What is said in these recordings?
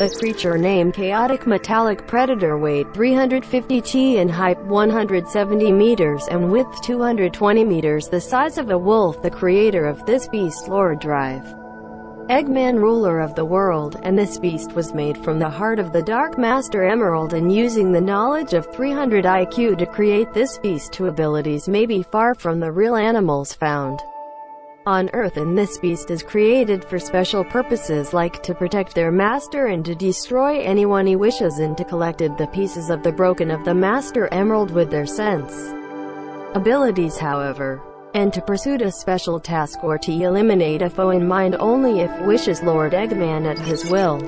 The creature named Chaotic Metallic Predator weighed 350 t in height 170 meters and width 220 meters the size of a wolf the creator of this beast Lord Drive. Eggman ruler of the world, and this beast was made from the heart of the Dark Master Emerald and using the knowledge of 300 IQ to create this beast to abilities may be far from the real animals found on Earth and this beast is created for special purposes like to protect their master and to destroy anyone he wishes and to collected the pieces of the broken of the Master Emerald with their sense abilities however and to pursue a special task or to eliminate a foe in mind only if wishes Lord Eggman at his will.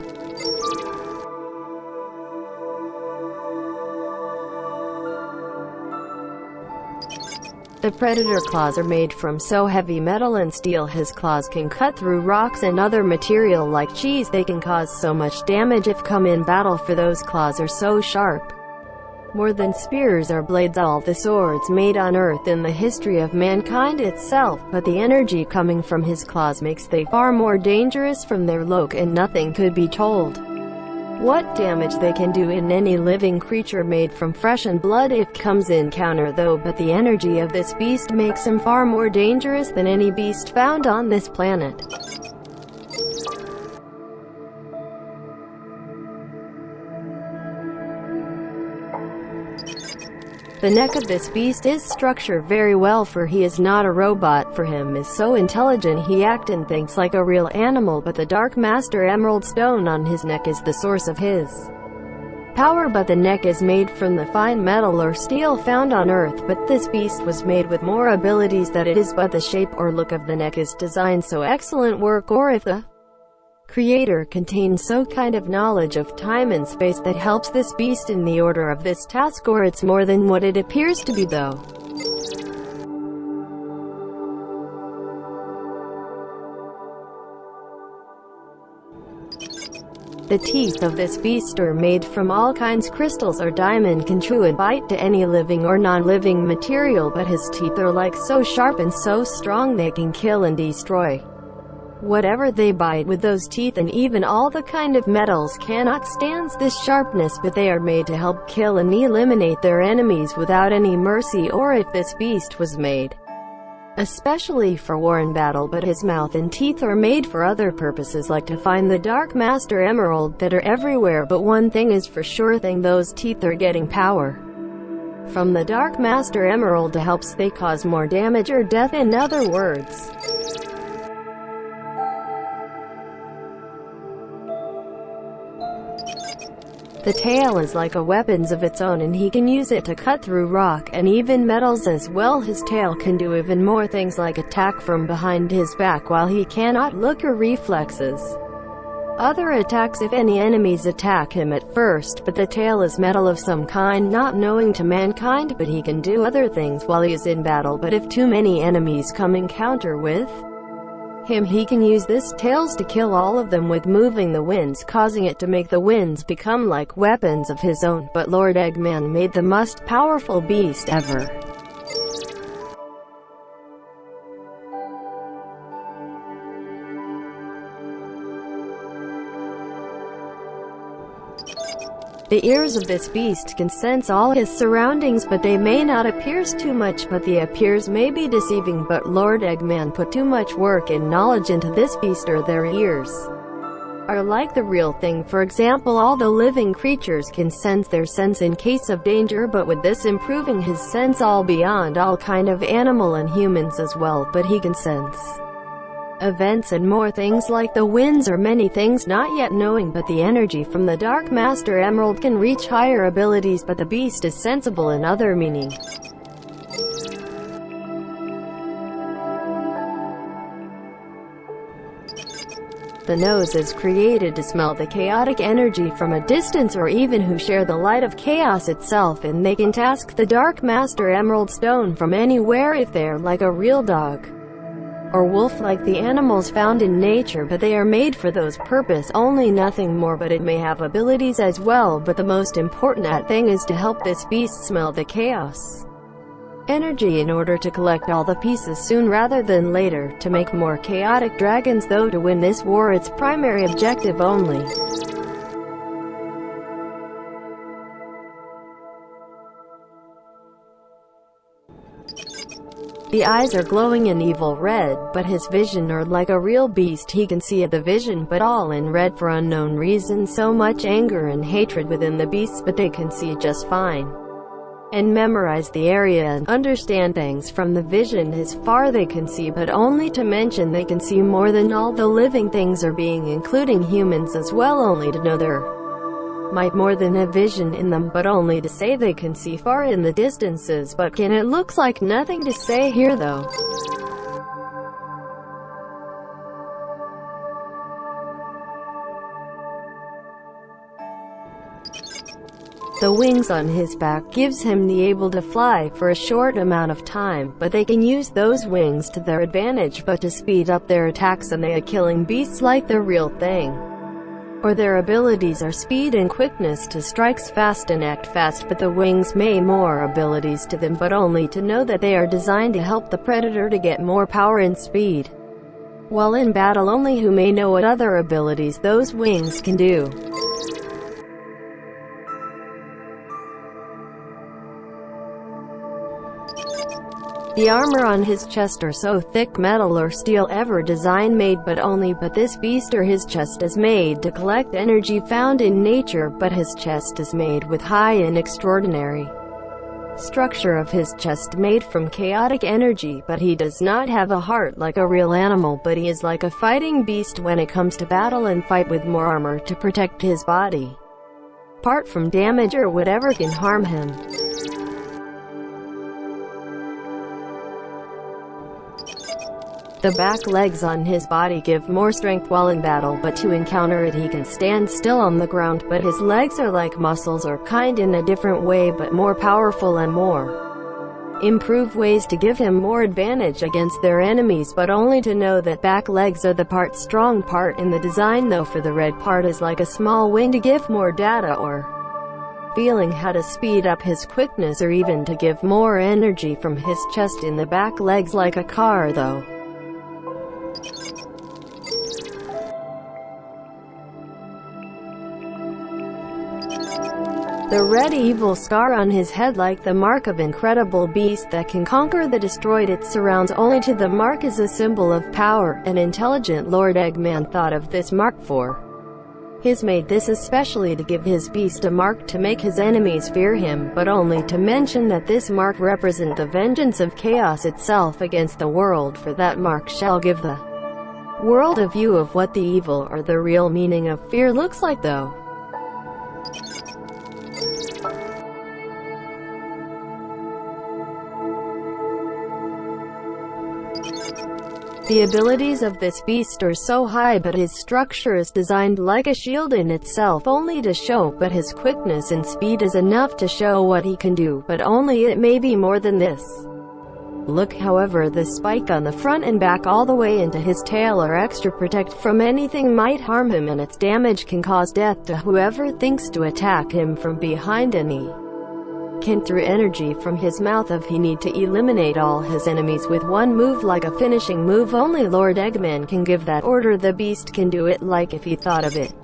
The Predator claws are made from so heavy metal and steel his claws can cut through rocks and other material like cheese they can cause so much damage if come in battle for those claws are so sharp. More than spears or blades all the swords made on earth in the history of mankind itself, but the energy coming from his claws makes they far more dangerous from their look and nothing could be told. What damage they can do in any living creature made from flesh and blood if comes in counter though but the energy of this beast makes him far more dangerous than any beast found on this planet. The neck of this beast is structured very well for he is not a robot. For him is so intelligent he act and thinks like a real animal but the Dark Master Emerald Stone on his neck is the source of his power. But the neck is made from the fine metal or steel found on earth. But this beast was made with more abilities that it is but the shape or look of the neck is designed so excellent work or if the Creator contains so kind of knowledge of time and space that helps this beast in the order of this task or it's more than what it appears to be though. The teeth of this beast are made from all kinds crystals or diamond can chew and bite to any living or non-living material but his teeth are like so sharp and so strong they can kill and destroy. Whatever they bite with those teeth and even all the kind of metals cannot stand this sharpness but they are made to help kill and eliminate their enemies without any mercy or if this beast was made especially for war and battle but his mouth and teeth are made for other purposes like to find the Dark Master Emerald that are everywhere but one thing is for sure thing those teeth are getting power from the Dark Master Emerald to helps they cause more damage or death in other words. The tail is like a weapons of its own and he can use it to cut through rock and even metals as well. His tail can do even more things like attack from behind his back while he cannot look or reflexes. Other attacks if any enemies attack him at first, but the tail is metal of some kind not knowing to mankind but he can do other things while he is in battle but if too many enemies come encounter with him he can use this tails to kill all of them with moving the winds causing it to make the winds become like weapons of his own, but Lord Eggman made the most powerful beast ever. The ears of this beast can sense all his surroundings but they may not appears too much but the appears may be deceiving. But Lord Eggman put too much work and knowledge into this beast or their ears are like the real thing. For example all the living creatures can sense their sense in case of danger but with this improving his sense all beyond all kind of animal and humans as well but he can sense events and more things like the winds or many things not yet knowing but the energy from the Dark Master Emerald can reach higher abilities but the beast is sensible in other meaning. The nose is created to smell the chaotic energy from a distance or even who share the light of chaos itself and they can task the Dark Master Emerald Stone from anywhere if they're like a real dog or wolf like the animals found in nature but they are made for those purpose only nothing more but it may have abilities as well but the most important thing is to help this beast smell the chaos energy in order to collect all the pieces soon rather than later, to make more chaotic dragons though to win this war its primary objective only. The eyes are glowing in evil red, but his vision are like a real beast. He can see the vision but all in red for unknown reason so much anger and hatred within the beasts but they can see just fine. And memorize the area and understand things from the vision. As far they can see but only to mention they can see more than all the living things are being including humans as well. Only to know there might more than a vision in them but only to say they can see far in the distances but can it looks like nothing to say here though. The wings on his back gives him the able to fly for a short amount of time, but they can use those wings to their advantage but to speed up their attacks and they are killing beasts like the real thing. Or their abilities are speed and quickness to strikes fast and act fast but the wings may more abilities to them but only to know that they are designed to help the predator to get more power and speed. While in battle only who may know what other abilities those wings can do. The armor on his chest are so thick metal or steel ever design made but only but this beast or his chest is made to collect energy found in nature but his chest is made with high and extraordinary structure of his chest made from chaotic energy but he does not have a heart like a real animal but he is like a fighting beast when it comes to battle and fight with more armor to protect his body. Apart from damage or whatever can harm him. The back legs on his body give more strength while in battle but to encounter it he can stand still on the ground but his legs are like muscles or kind in a different way but more powerful and more improve ways to give him more advantage against their enemies but only to know that back legs are the part strong part in the design though for the red part is like a small wing to give more data or feeling how to speed up his quickness or even to give more energy from his chest in the back legs like a car though. The red evil scar on his head like the mark of incredible beast that can conquer the destroyed it surrounds only to the mark is a symbol of power, an intelligent Lord Eggman thought of this mark for. His made this especially to give his beast a mark to make his enemies fear him, but only to mention that this mark represent the vengeance of chaos itself against the world for that mark shall give the world a view of what the evil or the real meaning of fear looks like though. The abilities of this beast are so high but his structure is designed like a shield in itself only to show but his quickness and speed is enough to show what he can do, but only it may be more than this. Look however the spike on the front and back all the way into his tail are extra protect from anything might harm him and its damage can cause death to whoever thinks to attack him from behind any can through energy from his mouth if he need to eliminate all his enemies with one move like a finishing move only Lord Eggman can give that order the beast can do it like if he thought of it.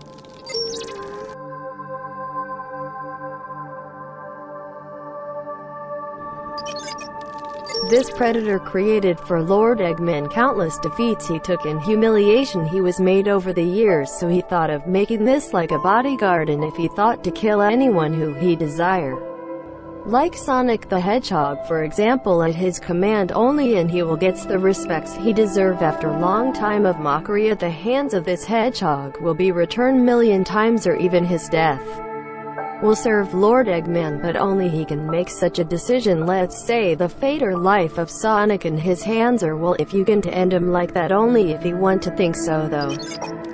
This predator created for Lord Eggman countless defeats he took and humiliation he was made over the years so he thought of making this like a bodyguard and if he thought to kill anyone who he desire. Like Sonic the Hedgehog for example at his command only and he will gets the respects he deserve after long time of mockery at the hands of this hedgehog will be returned million times or even his death will serve Lord Eggman but only he can make such a decision let's say the fate or life of Sonic in his hands or well if you can to end him like that only if he want to think so though.